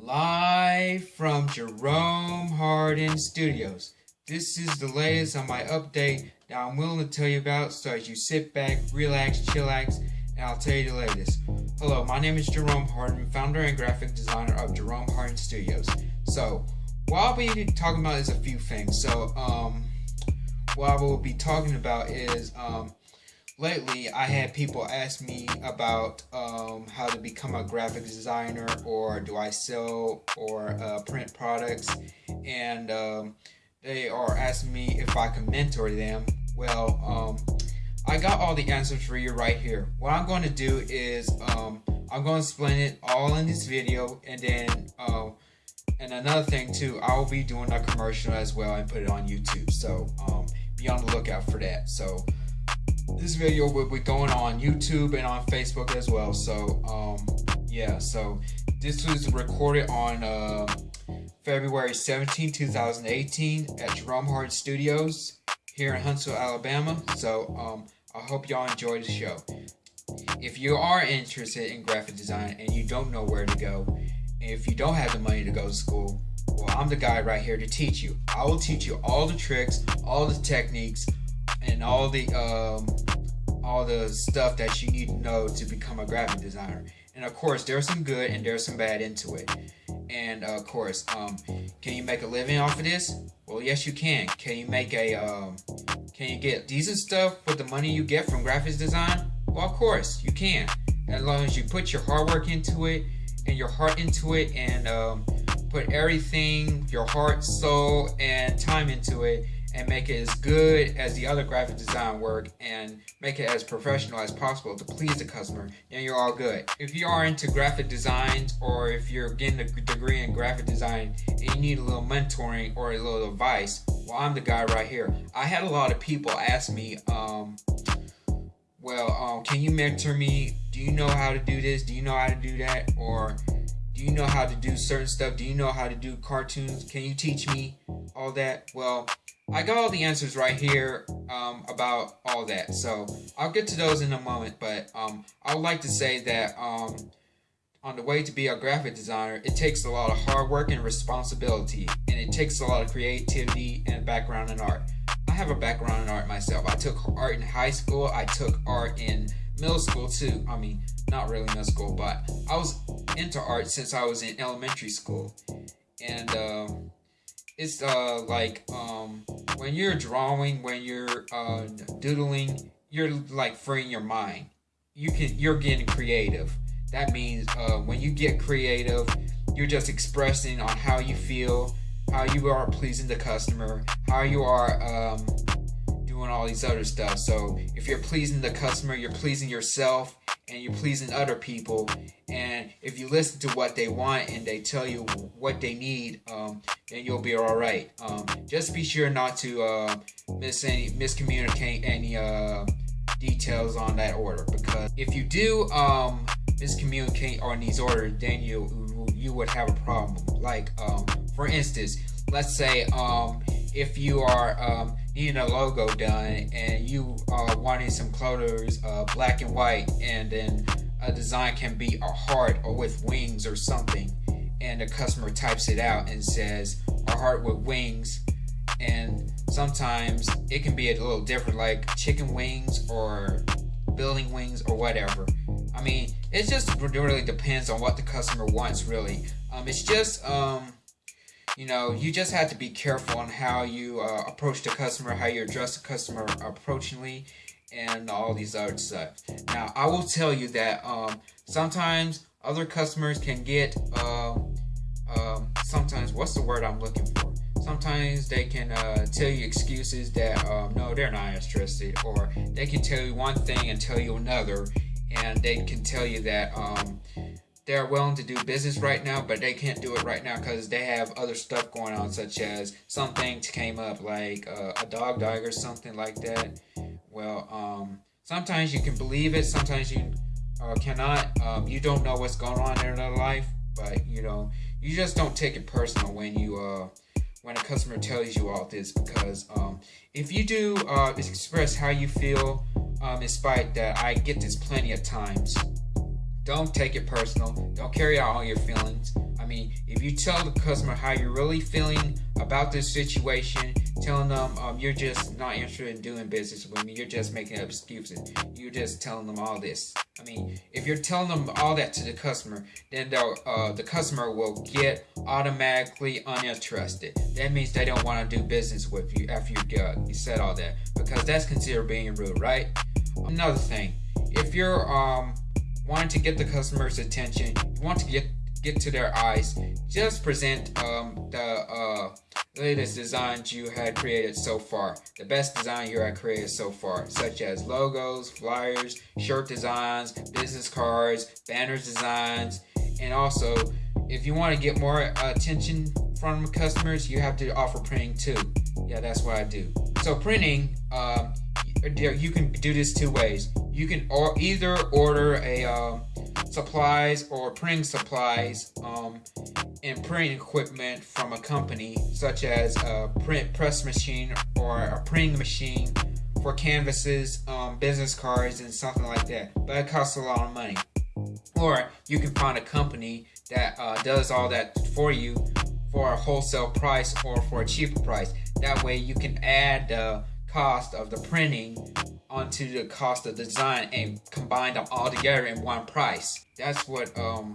Live from Jerome Hardin Studios. This is the latest on my update that I'm willing to tell you about so as you sit back, relax, chillax, and I'll tell you the latest. Hello, my name is Jerome Hardin, founder and graphic designer of Jerome Hardin Studios. So, what I'll be talking about is a few things. So, um, what I will be talking about is, um, lately I had people ask me about um, how to become a graphic designer or do I sell or uh, print products and um, they are asking me if I can mentor them. Well, um, I got all the answers for you right here. What I'm going to do is um, I'm going to explain it all in this video and then uh, and another thing too, I will be doing a commercial as well and put it on YouTube. So um, be on the lookout for that. So this video will be going on YouTube and on Facebook as well. So um, yeah, so this was recorded on uh, February 17, 2018 at Jerome Hart Studios here in Huntsville, Alabama. So um, I hope y'all enjoy the show. If you are interested in graphic design and you don't know where to go, if you don't have the money to go to school, well, I'm the guy right here to teach you. I will teach you all the tricks, all the techniques, and all the um, all the stuff that you need to know to become a graphic designer. And of course, there's some good and there's some bad into it. And of course, um, can you make a living off of this? Well, yes, you can. Can you make a um, can you get decent stuff with the money you get from graphics design? Well, of course, you can. As long as you put your hard work into it and your heart into it and um, put everything, your heart, soul, and time into it and make it as good as the other graphic design work and make it as professional as possible to please the customer, then you're all good. If you are into graphic designs or if you're getting a degree in graphic design and you need a little mentoring or a little advice, well, I'm the guy right here. I had a lot of people ask me, um, well, um, can you mentor me? Do you know how to do this? Do you know how to do that? Or do you know how to do certain stuff? Do you know how to do cartoons? Can you teach me all that? Well, I got all the answers right here um, about all that. So I'll get to those in a moment. But um, I would like to say that um, on the way to be a graphic designer, it takes a lot of hard work and responsibility. And it takes a lot of creativity and background in art. I have a background in art myself. I took art in high school. I took art in middle school too. I mean, not really middle school, but I was into art since I was in elementary school. And um, it's uh like um when you're drawing, when you're uh doodling, you're like freeing your mind. You can you're getting creative. That means uh when you get creative, you're just expressing on how you feel, how you are pleasing the customer, how you are um doing all these other stuff. So if you're pleasing the customer, you're pleasing yourself and you're pleasing other people. And if you listen to what they want and they tell you what they need, um, then you'll be all right. Um, just be sure not to uh, miss any miscommunicate any uh, details on that order because if you do um, miscommunicate on these orders, then you you would have a problem. Like um, for instance, let's say um, if you are um, needing a logo done and you are wanting some colors uh, black and white and then a design can be a heart or with wings or something and the customer types it out and says a heart with wings. And sometimes it can be a little different like chicken wings or building wings or whatever. I mean it just really depends on what the customer wants really. Um, it's just um, you know, you just have to be careful on how you uh, approach the customer, how you address the customer approachingly, and all these other stuff. Now, I will tell you that um, sometimes other customers can get, uh, um, sometimes, what's the word I'm looking for? Sometimes they can uh, tell you excuses that, um, no, they're not interested, or they can tell you one thing and tell you another, and they can tell you that, um, they're willing to do business right now, but they can't do it right now because they have other stuff going on, such as something came up like uh, a dog died or something like that. Well, um, sometimes you can believe it, sometimes you uh, cannot. Um, you don't know what's going on in their life, but you know, you just don't take it personal when you uh, when a customer tells you all this because um, if you do uh, express how you feel, um, despite that I get this plenty of times don't take it personal. Don't carry out all your feelings. I mean, if you tell the customer how you're really feeling about this situation, telling them um, you're just not interested in doing business with me, you're just making up excuses. You're just telling them all this. I mean, if you're telling them all that to the customer, then uh, the customer will get automatically uninterested. That means they don't want to do business with you after you, uh, you said all that, because that's considered being rude, right? Another thing, if you're um wanting to get the customer's attention, you want to get get to their eyes, just present um, the uh, latest designs you had created so far. The best design you had created so far, such as logos, flyers, shirt designs, business cards, banners designs, and also if you want to get more attention from customers, you have to offer printing too. Yeah, that's what I do. So printing, um, you can do this two ways. You can or either order a uh, supplies or printing supplies um, and printing equipment from a company such as a print press machine or a printing machine for canvases, um, business cards, and something like that. But it costs a lot of money. Or you can find a company that uh, does all that for you for a wholesale price or for a cheaper price. That way you can add the cost of the printing onto the cost of design and combine them all together in one price. That's what um,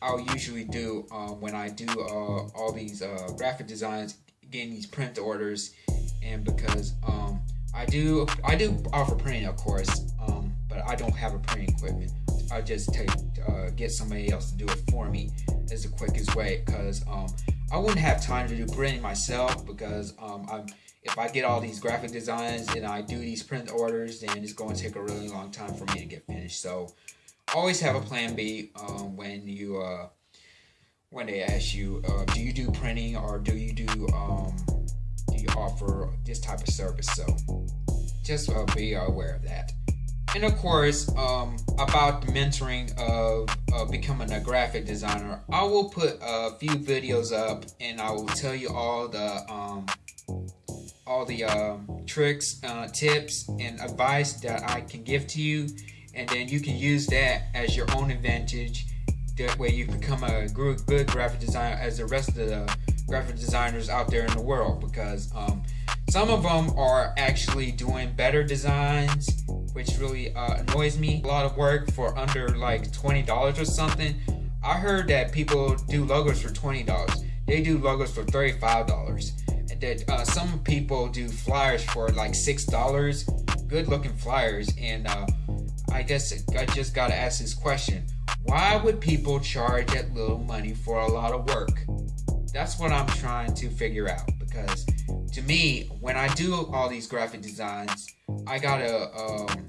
I'll usually do uh, when I do uh, all these uh, graphic designs, getting these print orders, and because um, I do I do offer printing, of course, um, but I don't have a printing equipment. I just take uh, get somebody else to do it for me as the quickest way because um, I wouldn't have time to do printing myself because um, I'm if I get all these graphic designs and I do these print orders, then it's going to take a really long time for me to get finished. So always have a plan B um, when you uh, when they ask you, uh, do you do printing or do you do um, do you offer this type of service? So just uh, be aware of that. And of course, um, about the mentoring of uh, becoming a graphic designer, I will put a few videos up and I will tell you all the um, all the um, tricks, uh, tips, and advice that I can give to you, and then you can use that as your own advantage. That way, you become a good, graphic designer as the rest of the graphic designers out there in the world. Because um, some of them are actually doing better designs, which really uh, annoys me. A lot of work for under like twenty dollars or something. I heard that people do logos for twenty dollars. They do logos for thirty-five dollars that uh, some people do flyers for like six dollars, good looking flyers, and uh, I guess I just gotta ask this question: Why would people charge that little money for a lot of work? That's what I'm trying to figure out because to me, when I do all these graphic designs, I gotta um,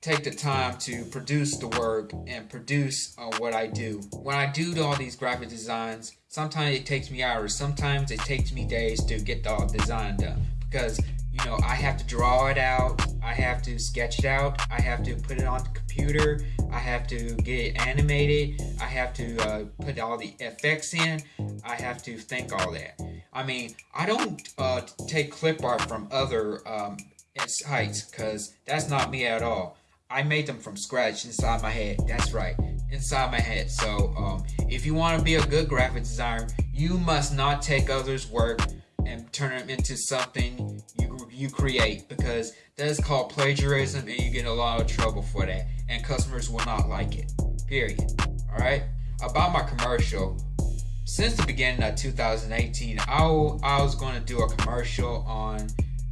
take the time to produce the work and produce uh, what I do. When I do all these graphic designs, sometimes it takes me hours, sometimes it takes me days to get the design done because you know I have to draw it out, I have to sketch it out, I have to put it on the computer, I have to get it animated, I have to uh, put all the effects in, I have to think all that. I mean, I don't uh, take clip art from other um, sites because that's not me at all. I made them from scratch inside my head. That's right, inside my head. So um, if you want to be a good graphic designer, you must not take others' work and turn them into something you, you create because that is called plagiarism and you get a lot of trouble for that and customers will not like it. Period. Alright? About my commercial, since the beginning of 2018, I, I was going to do a commercial on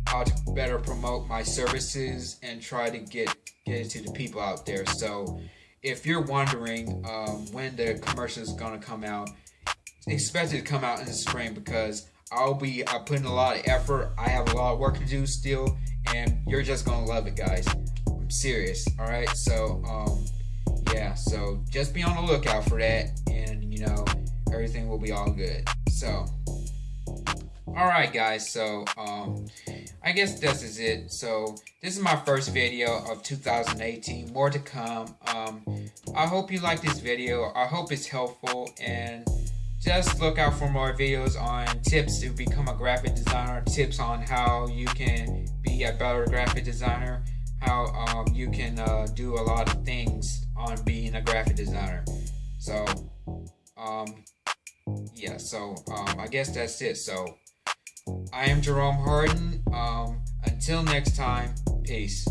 how to better promote my services and try to get get it to the people out there. So if you're wondering um, when the commercial is gonna come out, expect it to come out in the spring because I'll be I putting a lot of effort. I have a lot of work to do still, and you're just gonna love it, guys. I'm serious. All right, so um, yeah, so just be on the lookout for that, and you know everything will be all good. So. Alright guys, so um, I guess this is it. So this is my first video of 2018. More to come. Um, I hope you like this video. I hope it's helpful and just look out for more videos on tips to become a graphic designer, tips on how you can be a better graphic designer, how um, you can uh, do a lot of things on being a graphic designer. So Um, yeah, so um, I guess that's it. So I am Jerome Hardin. Um, until next time, peace.